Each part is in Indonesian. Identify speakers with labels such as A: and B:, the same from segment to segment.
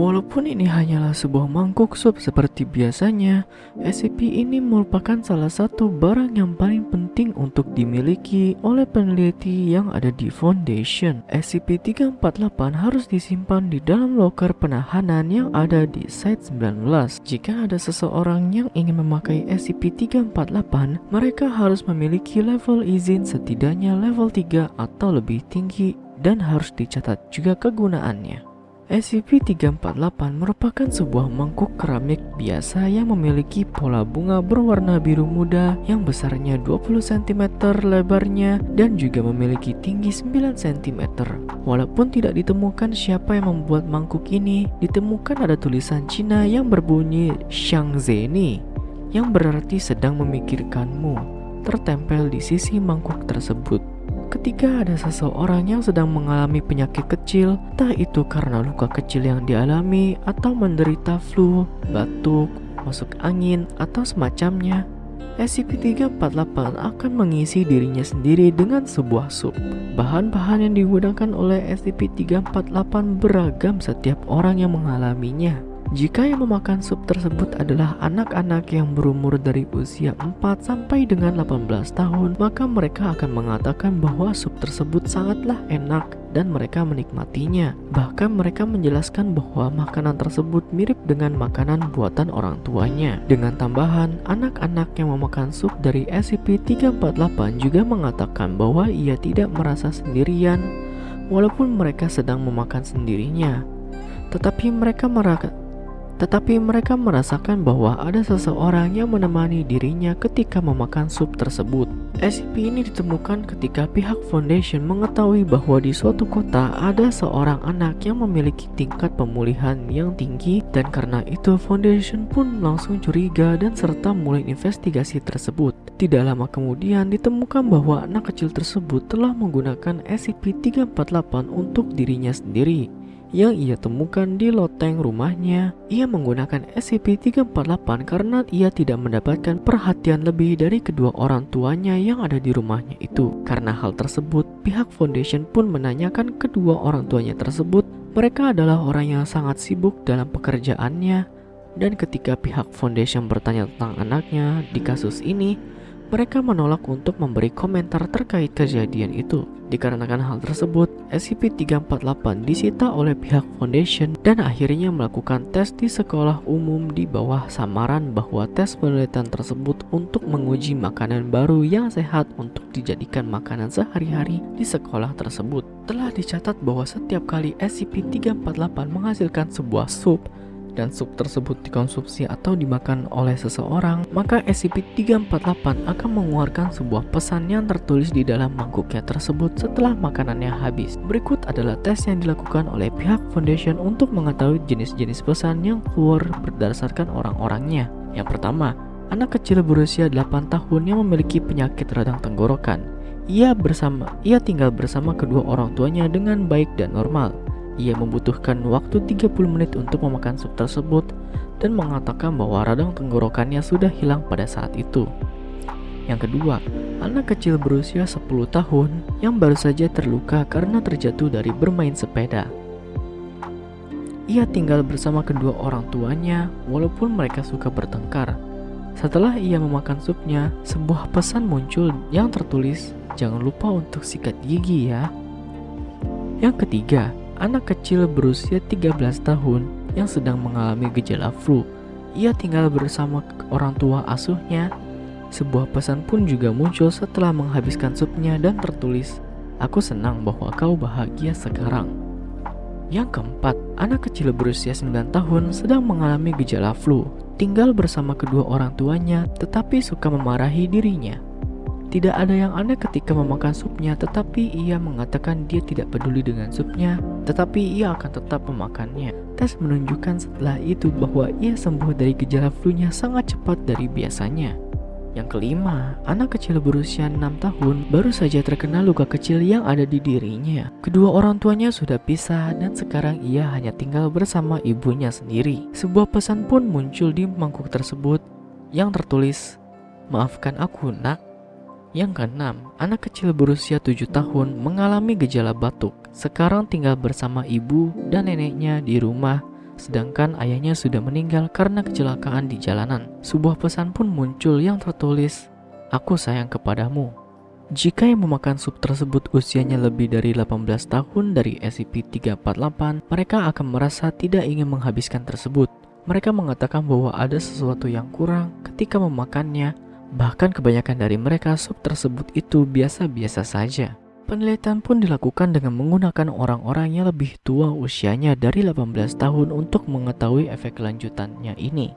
A: Walaupun ini hanyalah sebuah mangkuk sup seperti biasanya, SCP ini merupakan salah satu barang yang paling penting untuk dimiliki oleh peneliti yang ada di Foundation. SCP-348 harus disimpan di dalam loker penahanan yang ada di Site 19. Jika ada seseorang yang ingin memakai SCP-348, mereka harus memiliki level izin setidaknya level 3 atau lebih tinggi dan harus dicatat juga kegunaannya. SCP-348 merupakan sebuah mangkuk keramik biasa yang memiliki pola bunga berwarna biru muda yang besarnya 20 cm lebarnya dan juga memiliki tinggi 9 cm. Walaupun tidak ditemukan siapa yang membuat mangkuk ini, ditemukan ada tulisan Cina yang berbunyi Xiangzeni yang berarti sedang memikirkanmu tertempel di sisi mangkuk tersebut. Ketika ada seseorang yang sedang mengalami penyakit kecil, entah itu karena luka kecil yang dialami atau menderita flu, batuk, masuk angin, atau semacamnya, SCP-348 akan mengisi dirinya sendiri dengan sebuah sup. Bahan-bahan yang digunakan oleh SCP-348 beragam setiap orang yang mengalaminya. Jika yang memakan sup tersebut adalah anak-anak yang berumur dari usia 4 sampai dengan 18 tahun, maka mereka akan mengatakan bahwa sup tersebut sangatlah enak dan mereka menikmatinya. Bahkan mereka menjelaskan bahwa makanan tersebut mirip dengan makanan buatan orang tuanya. Dengan tambahan, anak-anak yang memakan sup dari SCP-348 juga mengatakan bahwa ia tidak merasa sendirian walaupun mereka sedang memakan sendirinya. Tetapi mereka merasa tetapi mereka merasakan bahwa ada seseorang yang menemani dirinya ketika memakan sup tersebut. SCP ini ditemukan ketika pihak Foundation mengetahui bahwa di suatu kota ada seorang anak yang memiliki tingkat pemulihan yang tinggi dan karena itu Foundation pun langsung curiga dan serta mulai investigasi tersebut. Tidak lama kemudian ditemukan bahwa anak kecil tersebut telah menggunakan SCP-348 untuk dirinya sendiri yang ia temukan di loteng rumahnya. Ia menggunakan SCP-348 karena ia tidak mendapatkan perhatian lebih dari kedua orang tuanya yang ada di rumahnya itu. Karena hal tersebut, pihak Foundation pun menanyakan kedua orang tuanya tersebut. Mereka adalah orang yang sangat sibuk dalam pekerjaannya. Dan ketika pihak Foundation bertanya tentang anaknya di kasus ini, mereka menolak untuk memberi komentar terkait kejadian itu. Dikarenakan hal tersebut, SCP-348 disita oleh pihak Foundation dan akhirnya melakukan tes di sekolah umum di bawah samaran bahwa tes penelitian tersebut untuk menguji makanan baru yang sehat untuk dijadikan makanan sehari-hari di sekolah tersebut. Telah dicatat bahwa setiap kali SCP-348 menghasilkan sebuah sup, dan sup tersebut dikonsumsi atau dimakan oleh seseorang, maka SCP-348 akan mengeluarkan sebuah pesan yang tertulis di dalam mangkuknya tersebut setelah makanannya habis. Berikut adalah tes yang dilakukan oleh pihak Foundation untuk mengetahui jenis-jenis pesan yang keluar berdasarkan orang-orangnya. Yang pertama, anak kecil berusia 8 tahun yang memiliki penyakit radang tenggorokan. Ia bersama ia tinggal bersama kedua orang tuanya dengan baik dan normal. Ia membutuhkan waktu 30 menit untuk memakan sup tersebut dan mengatakan bahwa radang tenggorokannya sudah hilang pada saat itu. Yang kedua, anak kecil berusia 10 tahun yang baru saja terluka karena terjatuh dari bermain sepeda. Ia tinggal bersama kedua orang tuanya walaupun mereka suka bertengkar. Setelah ia memakan supnya, sebuah pesan muncul yang tertulis, "Jangan lupa untuk sikat gigi ya." Yang ketiga, anak kecil berusia 13 tahun yang sedang mengalami gejala flu. Ia tinggal bersama orang tua asuhnya. Sebuah pesan pun juga muncul setelah menghabiskan supnya dan tertulis, Aku senang bahwa kau bahagia sekarang. Yang keempat, anak kecil berusia 9 tahun sedang mengalami gejala flu, tinggal bersama kedua orang tuanya tetapi suka memarahi dirinya. Tidak ada yang aneh ketika memakan supnya, tetapi ia mengatakan dia tidak peduli dengan supnya, tetapi ia akan tetap memakannya. Tes menunjukkan setelah itu bahwa ia sembuh dari gejala flu-nya sangat cepat dari biasanya. Yang kelima, anak kecil berusia 6 tahun baru saja terkena luka kecil yang ada di dirinya. Kedua orang tuanya sudah pisah dan sekarang ia hanya tinggal bersama ibunya sendiri. Sebuah pesan pun muncul di mangkuk tersebut yang tertulis, Maafkan aku nak, yang keenam, anak kecil berusia 7 tahun mengalami gejala batuk. Sekarang tinggal bersama ibu dan neneknya di rumah sedangkan ayahnya sudah meninggal karena kecelakaan di jalanan. Sebuah pesan pun muncul yang tertulis, Aku sayang kepadamu. Jika yang memakan sup tersebut usianya lebih dari 18 tahun dari SCP-348, mereka akan merasa tidak ingin menghabiskan tersebut. Mereka mengatakan bahwa ada sesuatu yang kurang ketika memakannya, bahkan kebanyakan dari mereka sup tersebut itu biasa-biasa saja. Penelitian pun dilakukan dengan menggunakan orang-orang yang lebih tua usianya dari 18 tahun untuk mengetahui efek lanjutannya ini.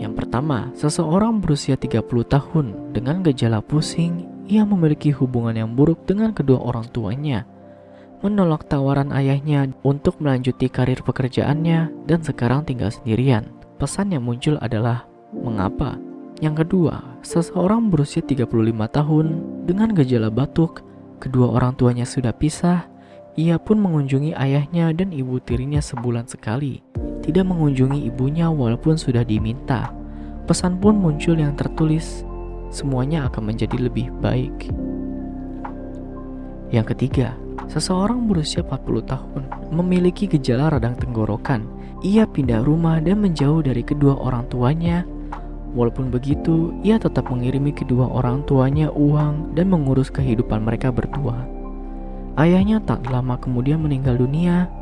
A: Yang pertama, seseorang berusia 30 tahun dengan gejala pusing, ia memiliki hubungan yang buruk dengan kedua orang tuanya, menolak tawaran ayahnya untuk melanjuti karir pekerjaannya dan sekarang tinggal sendirian. Pesan yang muncul adalah, mengapa? Yang kedua, seseorang berusia 35 tahun dengan gejala batuk, Kedua orang tuanya sudah pisah, ia pun mengunjungi ayahnya dan ibu tirinya sebulan sekali. Tidak mengunjungi ibunya walaupun sudah diminta. Pesan pun muncul yang tertulis, semuanya akan menjadi lebih baik. Yang ketiga, seseorang berusia 40 tahun memiliki gejala radang tenggorokan. Ia pindah rumah dan menjauh dari kedua orang tuanya Walaupun begitu, ia tetap mengirimi kedua orang tuanya uang dan mengurus kehidupan mereka berdua. Ayahnya tak lama kemudian meninggal dunia.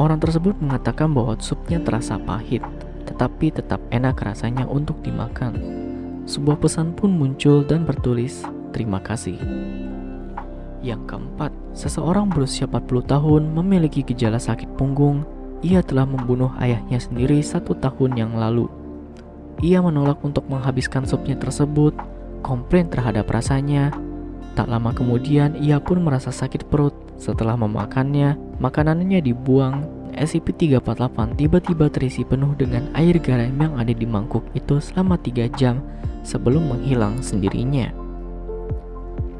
A: Orang tersebut mengatakan bahwa supnya terasa pahit, tetapi tetap enak rasanya untuk dimakan. Sebuah pesan pun muncul dan bertulis, "Terima kasih." Yang keempat, seseorang berusia 40 tahun memiliki gejala sakit punggung. Ia telah membunuh ayahnya sendiri satu tahun yang lalu. Ia menolak untuk menghabiskan supnya tersebut, komplain terhadap rasanya. Tak lama kemudian, ia pun merasa sakit perut. Setelah memakannya, makanannya dibuang. SCP-348 tiba-tiba terisi penuh dengan air garam yang ada di mangkuk itu selama 3 jam sebelum menghilang sendirinya.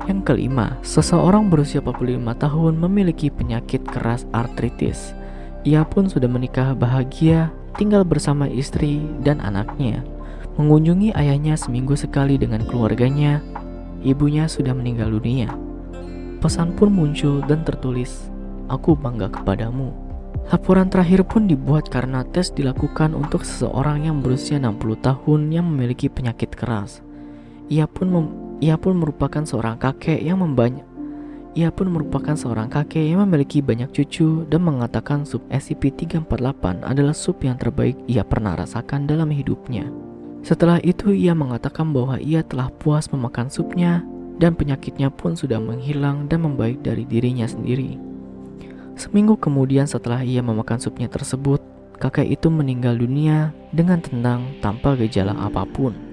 A: Yang kelima, seseorang berusia 45 tahun memiliki penyakit keras artritis. Ia pun sudah menikah bahagia tinggal bersama istri dan anaknya. Mengunjungi ayahnya seminggu sekali dengan keluarganya, ibunya sudah meninggal dunia. Pesan pun muncul dan tertulis, Aku bangga kepadamu. Laporan terakhir pun dibuat karena tes dilakukan untuk seseorang yang berusia 60 tahun yang memiliki penyakit keras. Ia pun ia pun merupakan seorang kakek yang membanyak ia pun merupakan seorang kakek yang memiliki banyak cucu dan mengatakan sup SCP-348 adalah sup yang terbaik ia pernah rasakan dalam hidupnya. Setelah itu ia mengatakan bahwa ia telah puas memakan supnya dan penyakitnya pun sudah menghilang dan membaik dari dirinya sendiri. Seminggu kemudian setelah ia memakan supnya tersebut, kakek itu meninggal dunia dengan tenang tanpa gejala apa pun.